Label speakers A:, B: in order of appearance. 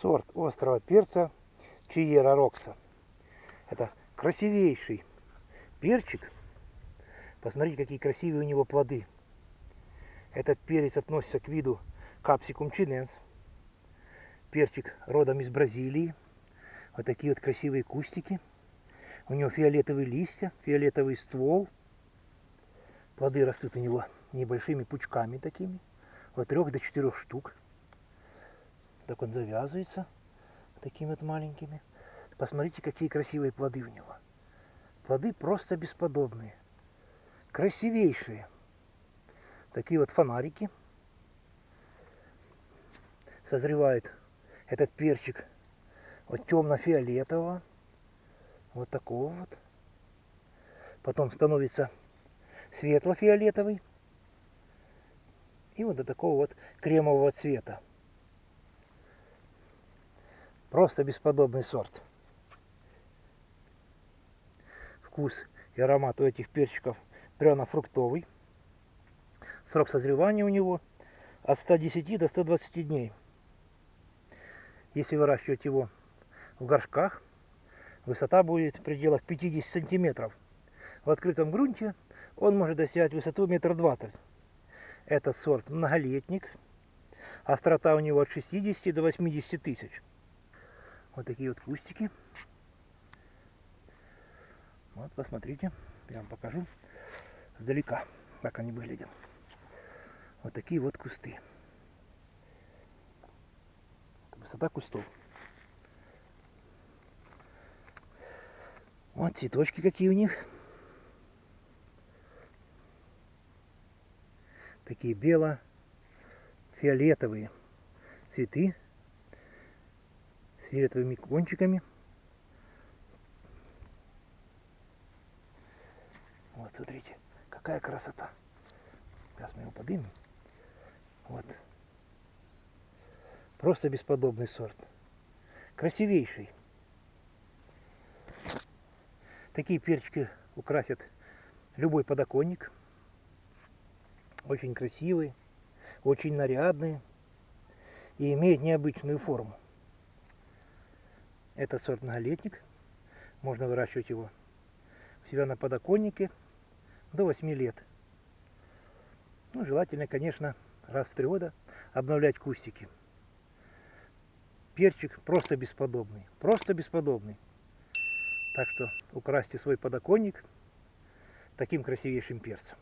A: сорт острого перца Чиера Рокса. Это красивейший перчик. Посмотрите, какие красивые у него плоды. Этот перец относится к виду Capsicum chinense. Перчик родом из Бразилии. Вот такие вот красивые кустики. У него фиолетовые листья, фиолетовый ствол. Плоды растут у него небольшими пучками такими. От трех до четырех штук. Так он завязывается такими вот маленькими. Посмотрите, какие красивые плоды у него. Плоды просто бесподобные. Красивейшие. Такие вот фонарики. Созревает этот перчик от темно-фиолетового. Вот такого вот. Потом становится светло-фиолетовый. И вот до такого вот кремового цвета. Просто бесподобный сорт. Вкус и аромат у этих перчиков пряно-фруктовый. Срок созревания у него от 110 до 120 дней. Если выращивать его в горшках, высота будет в пределах 50 сантиметров. В открытом грунте он может достигать высоту метр двадцать. Этот сорт многолетник. Острота у него от 60 до 80 тысяч. Вот такие вот кустики. Вот, посмотрите, я вам покажу сдалека, как они выглядят. Вот такие вот кусты. Высота кустов. Вот цветочки какие у них. Такие бело-фиолетовые цветы фиолетовыми кончиками. Вот, смотрите, какая красота. Сейчас мы его поднимем. Вот. Просто бесподобный сорт. Красивейший. Такие перчики украсят любой подоконник. Очень красивые, очень нарядные и имеют необычную форму. Это сорт многолетник. Можно выращивать его у себя на подоконнике до 8 лет. Ну, желательно, конечно, раз в три года обновлять кустики. Перчик просто бесподобный. Просто бесподобный. Так что украсьте свой подоконник таким красивейшим перцем.